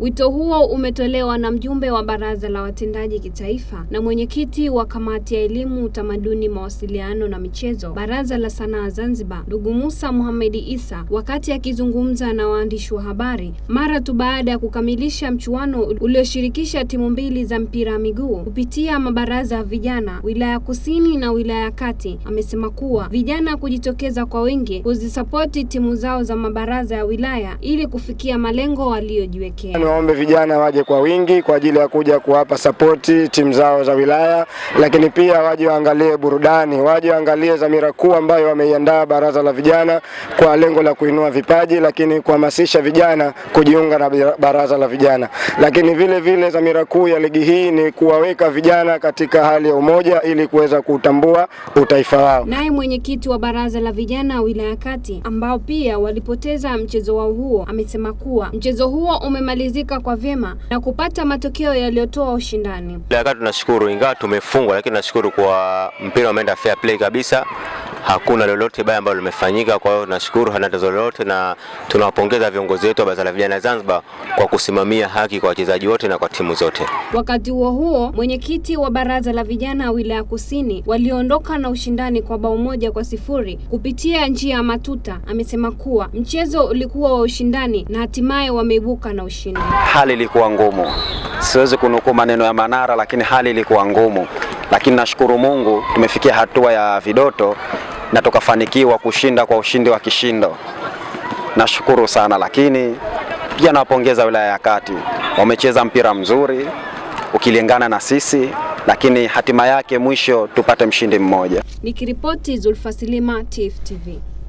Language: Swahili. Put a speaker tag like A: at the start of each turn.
A: Wito huo umetolewa na mjumbe wa baraza la watendaji kitaifa na mwenyekiti wa kamati ya elimu, utamaduni, mawasiliano na michezo, baraza la sanaa Zanzibar, ndugu Musa muhamedi Isa, wakati akizungumza na waandishi wa habari mara tu baada ya kukamilisha mchuano ulioshirikisha timu mbili za mpira wa miguu kupitia mabaraza ya vijana wilaya Kusini na wilaya Kati. Amesema kuwa vijana kujitokeza kwa wingi kuzisapoti timu zao za mabaraza ya wilaya ili kufikia malengo waliojiwekea.
B: Niwaombe vijana waje kwa wingi kwa ajili ya kuja kuwapa sapoti timu zao za wilaya, lakini pia waje waangalie burudani, waje waangalie dhamira kuu ambayo wameiandaa baraza la vijana kwa lengo la kuinua vipaji, lakini kuhamasisha vijana kujiunga na baraza la vijana. Lakini vile vile dhamira kuu ya ligi hii ni kuwaweka vijana katika hali ya umoja ili kuweza kutambua utaifa wao.
A: Naye mwenyekiti wa baraza la vijana wilaya Kati ambao pia walipoteza mchezo wao huo amesema kuwa mchezo huo umemalizika kwa vyema na kupata matokeo yaliyotoa ushindani.
C: Tunashukuru, ingawa tumefungwa, lakini tunashukuru kwa mpira umeenda fair play kabisa hakuna lolote baya ambalo limefanyika. Kwa hiyo tunashukuru, hana tatizo lolote, na tunawapongeza viongozi wetu wa baraza la vijana Zanzibar kwa kusimamia haki kwa wachezaji wote na kwa timu zote.
A: Wakati huo huo, mwenyekiti wa baraza la vijana wilaya Kusini waliondoka na ushindani kwa bao moja kwa sifuri kupitia njia ya matuta amesema kuwa mchezo ulikuwa wa ushindani na hatimaye wameibuka na ushindi.
D: Hali ilikuwa ngumu, siwezi kunukuu maneno ya Manara, lakini hali ilikuwa ngumu, lakini nashukuru Mungu tumefikia hatua ya vidoto na tukafanikiwa kushinda kwa ushindi wa kishindo. Nashukuru sana, lakini pia nawapongeza wilaya ya Kati, wamecheza mpira mzuri ukilingana na sisi, lakini hatima yake mwisho tupate mshindi mmoja.
A: Nikiripoti Zulfa Silima, TIFF TV.